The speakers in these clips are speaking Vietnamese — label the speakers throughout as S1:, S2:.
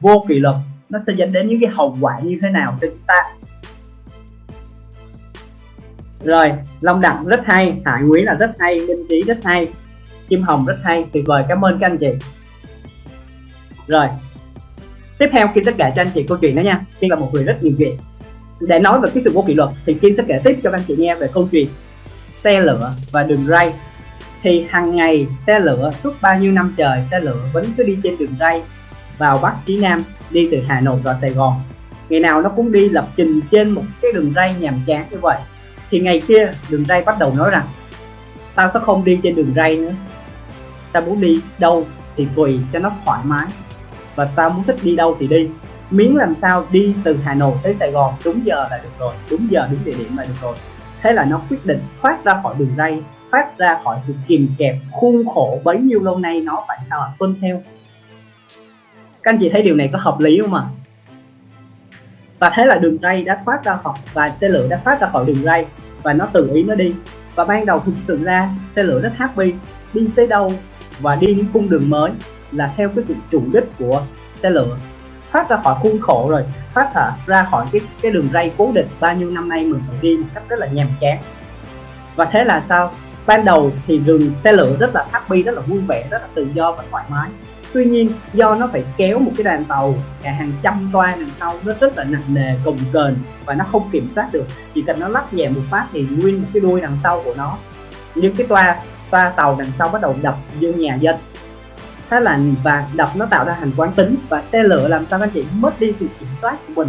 S1: vô kỷ luật, nó sẽ dẫn đến những cái hậu quả như thế nào cho chúng ta? Rồi, long đẳng rất hay hải quý là rất hay, minh trí rất hay, kim hồng rất hay, tuyệt vời, cảm ơn các anh chị. Rồi, tiếp theo kim sẽ kể cho anh chị câu chuyện đó nha. Kim là một người rất nhiều chuyện. Để nói về cái sự vô kỷ luật thì kim sẽ kể tiếp cho các anh chị nghe về câu chuyện xe lửa và đường ray. Thì hàng ngày xe lửa suốt bao nhiêu năm trời xe lửa vẫn cứ đi trên đường ray vào bắc chí nam, đi từ hà nội vào sài gòn. Ngày nào nó cũng đi lập trình trên một cái đường ray nhàm chán như vậy. Thì ngày kia, đường ray bắt đầu nói rằng, tao sẽ không đi trên đường ray nữa. Tao muốn đi đâu thì tùy cho nó thoải mái. Và tao muốn thích đi đâu thì đi. Miếng làm sao đi từ Hà Nội tới Sài Gòn đúng giờ là được rồi, đúng giờ, đúng địa điểm là được rồi. Thế là nó quyết định thoát ra khỏi đường ray, thoát ra khỏi sự kìm kẹp, khuôn khổ bấy nhiêu lâu nay nó phải sao tuân theo các anh chị thấy điều này có hợp lý không ạ? Và thế là đường ray đã thoát ra khỏi và xe lửa đã thoát ra khỏi đường ray và nó tự ý nó đi. Và ban đầu thực sự ra xe lửa rất happy đi tới đâu và đi những cung đường mới là theo cái sự chủ đích của xe lửa. Thoát ra khỏi khuôn khổ rồi thoát ra, ra khỏi cái cái đường ray cố định bao nhiêu năm nay mình phải đi một cách rất là nhàm chán. Và thế là sao? Ban đầu thì đường xe lửa rất là happy rất là vui vẻ rất là tự do và thoải mái tuy nhiên, do nó phải kéo một cái đoàn tàu cả hàng trăm toa đằng sau, nó rất là nặng nề cồng kềnh và nó không kiểm soát được. Chỉ cần nó lắc nhẹ một phát thì nguyên một cái đuôi đằng sau của nó. Những cái toa toa tàu đằng sau bắt đầu đập vô nhà dân. Thế là và đập nó tạo ra hành quán tính và xe lửa làm sao các anh chị mất đi sự kiểm soát của mình.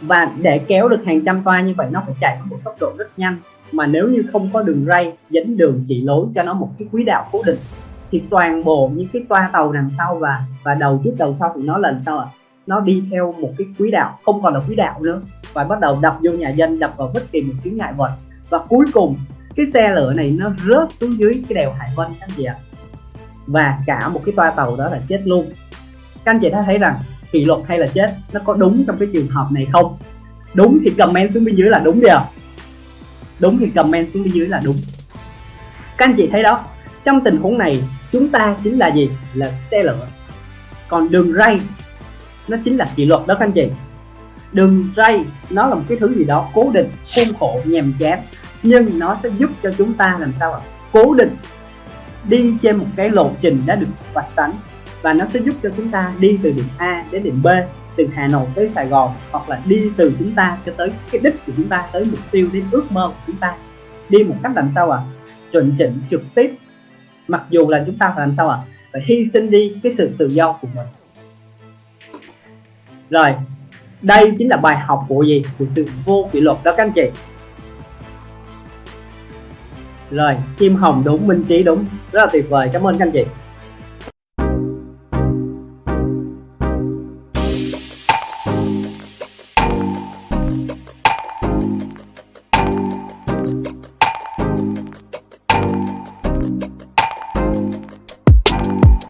S1: Và để kéo được hàng trăm toa như vậy, nó phải chạy với một tốc độ rất nhanh. Mà nếu như không có đường ray, dẫn đường chỉ lối cho nó một cái quỹ đạo cố định thì toàn bộ những cái toa tàu đằng sau và và đầu trước đầu sau thì nó lần sau ạ? À? nó đi theo một cái quỹ đạo, không còn là quỹ đạo nữa, và bắt đầu đập vô nhà dân, đập vào bất kỳ một chướng ngại vật. Và cuối cùng, cái xe lửa này nó rớt xuống dưới cái đèo Hải Vân, các anh chị ạ. Và cả một cái toa tàu đó là chết luôn. Các anh chị đã thấy rằng kỷ luật hay là chết, nó có đúng trong cái trường hợp này không? Đúng thì comment xuống bên dưới là đúng đi à đúng thì comment xuống bên dưới là đúng. Các anh chị thấy đó trong tình huống này, chúng ta chính là gì? Là xe lửa. Còn đường ray, nó chính là kỷ luật đó các anh chị. Đường ray, nó là một cái thứ gì đó cố định, khuôn khổ, nhàm chán. Nhưng nó sẽ giúp cho chúng ta làm sao ạ? Cố định đi trên một cái lộ trình đã được vạch sẵn. Và nó sẽ giúp cho chúng ta đi từ điểm A đến điểm B, từ Hà Nội tới Sài Gòn, hoặc là đi từ chúng ta cho tới cái đích của chúng ta, tới mục tiêu, đến ước mơ của chúng ta. Đi một cách làm sao ạ? À? chuẩn chỉnh trực tiếp mặc dù là chúng ta phải làm sao ạ? À? phải hy sinh đi cái sự tự do của mình. Rồi, đây chính là bài học của gì? Của sự vô kỷ luật đó các anh chị. Rồi, kim hồng đúng, minh trí đúng. Rất là tuyệt vời, cảm ơn các anh chị.